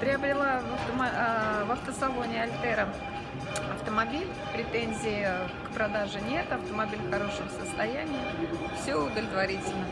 Приобрела в, автомо- э, в автосалоне Альтера автомобиль. Претензий к продаже нет. Автомобиль в хорошем состоянии. Все удовлетворительно.